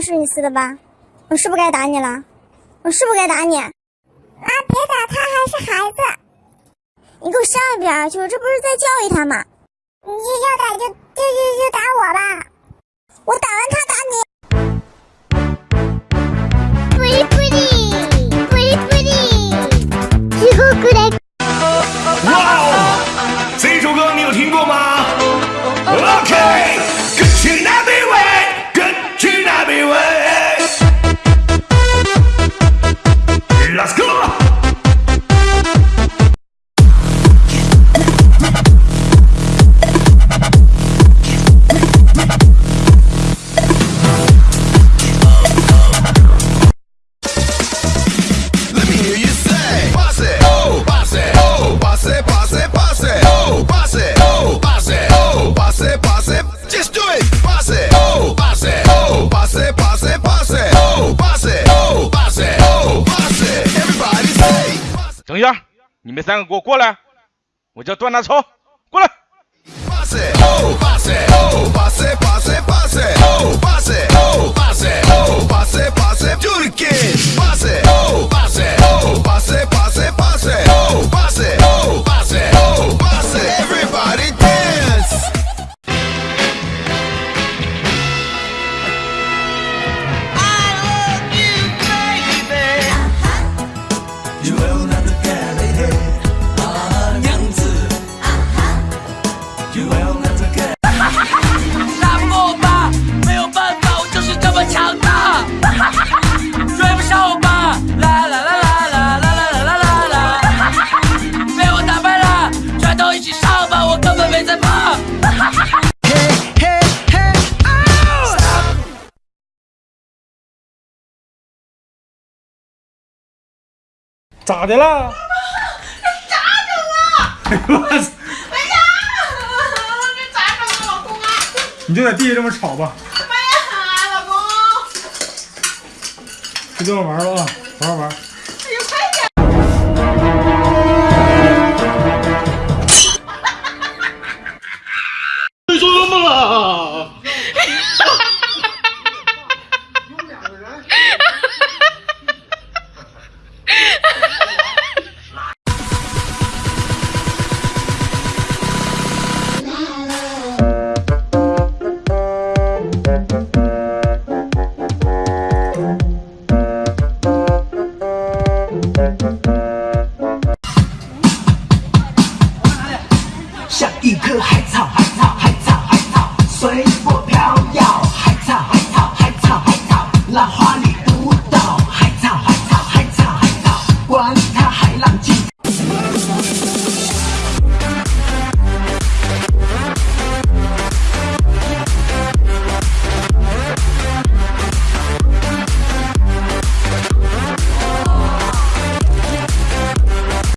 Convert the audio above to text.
是你撕的吧？我是不是该打你了？我是不是该打你？啊！别打他，还是孩子。你给我上一边去！这不是在教育他吗？你要打就就就就打。我等一下，你们三个给我过来，我叫段大超，过来。咋的了？咋整啊？哎呦我操！哎呀，这咋整啊，老公啊？你就在地下这么吵吧。哎呀，老公。就这么玩吧啊，好好玩。像一颗海草。